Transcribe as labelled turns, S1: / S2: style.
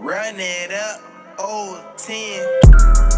S1: Run it up, old 10.